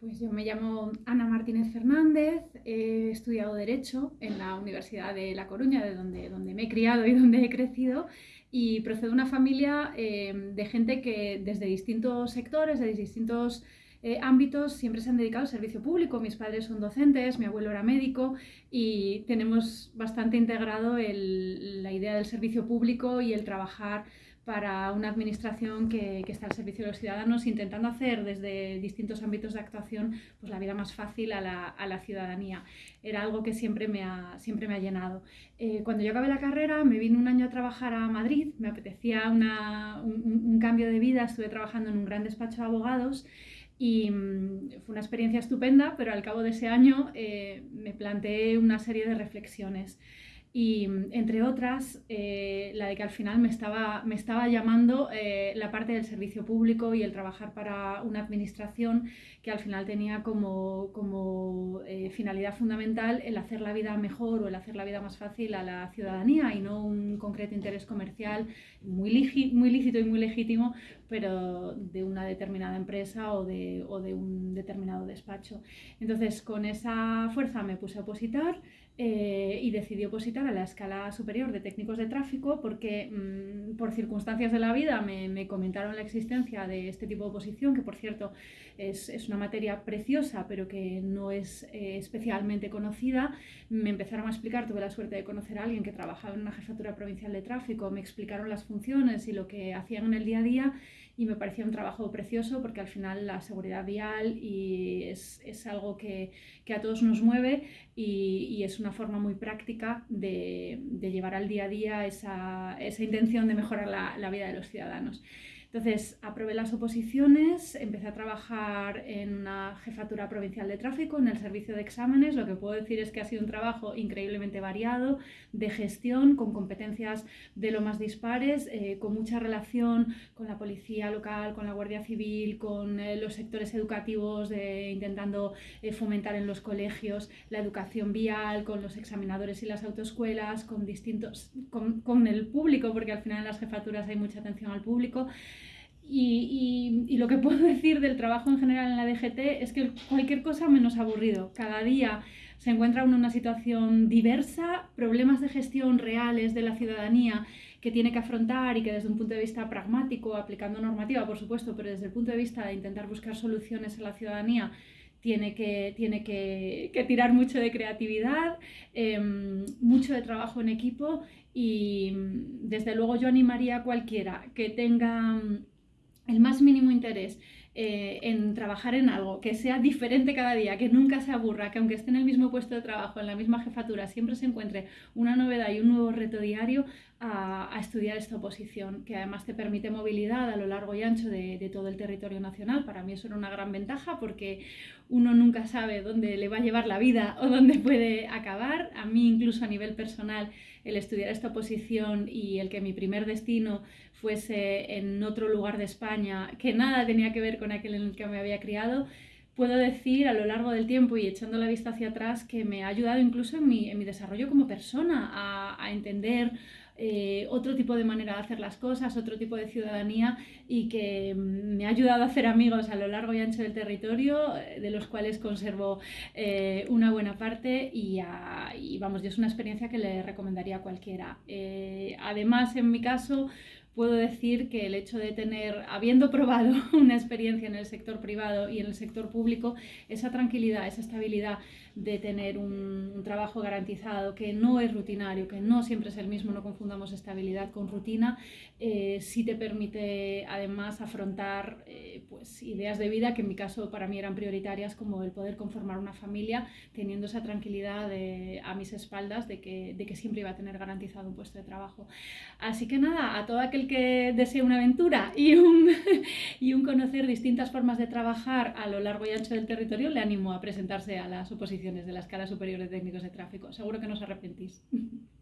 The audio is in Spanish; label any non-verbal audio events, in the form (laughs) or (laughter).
Pues yo me llamo Ana Martínez Fernández, he estudiado Derecho en la Universidad de La Coruña, de donde, donde me he criado y (laughs) donde he crecido, y procedo de una familia eh, de gente que desde distintos sectores, de distintos eh, ámbitos, siempre se han dedicado al servicio público. Mis padres son docentes, mi abuelo era médico y tenemos bastante integrado la idea del servicio público y el trabajar para una administración que, está al servicio de los ciudadanos, intentando hacer desde distintos ámbitos de actuación pues, la vida más fácil a la, ciudadanía. Era algo que siempre me ha, siempre me ha llenado. Eh, cuando yo acabé la carrera, me vine un año a trabajar a Madrid, me apetecía un, cambio de vida, estuve trabajando en un gran despacho de abogados y mm, fue una experiencia estupenda, pero al cabo de ese año eh, me planteé una serie de reflexiones y entre otras eh, la de que al final me estaba, me estaba llamando eh, la parte del servicio público y el trabajar para una administración que al final tenía como, como eh, finalidad fundamental el hacer la vida mejor o el hacer la vida más fácil a la ciudadanía y no un concreto interés comercial muy, muy lícito y muy legítimo, pero de una determinada empresa o de, o de un determinado despacho. Entonces con esa fuerza me puse a opositar. Eh, y decidí opositar a la escala superior de técnicos de tráfico porque mm, por circunstancias de la vida me, comentaron la existencia de este tipo de oposición, que por cierto es, es una materia preciosa pero que no es eh, especialmente conocida. Me empezaron a explicar, tuve la suerte de conocer a alguien que trabajaba en una jefatura provincial de tráfico, me explicaron las funciones y lo que hacían en el día a día y me parecía un trabajo precioso porque al final la seguridad vial y es, es algo que, que, a todos nos mueve y, es una forma muy práctica de, de llevar al día a día esa, esa intención de mejorar la, la vida de los ciudadanos. Entonces, aprobé las oposiciones, empecé a trabajar en una jefatura provincial de tráfico, en el servicio de exámenes. Lo que puedo decir es que ha sido un trabajo increíblemente variado, de gestión, con competencias de lo más dispares, eh, con mucha relación con la policía local, con la Guardia Civil, con eh, los sectores educativos, intentando eh, fomentar en los colegios la educación vial, con los examinadores y las autoescuelas, con distintos, con, con el público, porque al final en las jefaturas hay mucha atención al público. Y, lo que puedo (laughs) decir del trabajo en general en la DGT es que cualquier cosa menos aburrido. Cada día se encuentra uno en una situación diversa, problemas de gestión reales de la ciudadanía que tiene que afrontar y que desde un punto de vista pragmático, aplicando normativa, por supuesto, pero desde el punto de vista de intentar buscar soluciones a la ciudadanía, tiene que, tiene que, tirar mucho de creatividad, em, mucho de trabajo en equipo y desde luego yo animaría a cualquiera que tenga el más mínimo interés eh, en trabajar en algo, que sea diferente cada día, que nunca se aburra, que aunque esté en el mismo puesto de trabajo, en la misma jefatura, siempre se encuentre una novedad y un nuevo reto diario a, estudiar esta oposición, que además te permite movilidad a lo largo y ancho de, todo el territorio nacional. Para mí eso era una gran ventaja porque uno nunca sabe dónde le va a llevar la vida o dónde puede acabar. A mí incluso a nivel personal el estudiar esta oposición y el que mi primer destino fuese en otro lugar de España, que nada tenía que ver con aquel en el que me había criado, puedo decir a lo largo del tiempo y echando la vista hacia atrás que me ha ayudado incluso en mi, en mi desarrollo como persona a, entender eh, otro tipo de manera de hacer las cosas, otro tipo de ciudadanía y que mm, me ha ayudado a hacer amigos a lo largo y ancho del territorio, eh, de los cuales conservo eh, una buena parte y, vamos, yo es una experiencia que le recomendaría a cualquiera. además, en mi caso, puedo decir que el hecho de tener, habiendo probado (laughs) una experiencia en el sector privado y en el sector público, esa tranquilidad, esa estabilidad de tener un, trabajo garantizado que no es rutinario, que no siempre es el mismo, no confundamos estabilidad con rutina, eh, sí te permite además afrontar eh, pues, ideas de vida que en mi caso para mí eran prioritarias, como el poder conformar una familia teniendo esa tranquilidad a mis espaldas de que, de que siempre iba a tener garantizado un puesto de trabajo. Así que nada, a todo aquel que desee una aventura y un, (laughs) y un conocer distintas formas de trabajar a lo largo y ancho del territorio, le animo a presentarse a las oposiciones de la escala superior de técnicos de tráfico. Seguro que no os arrepentís. (laughs)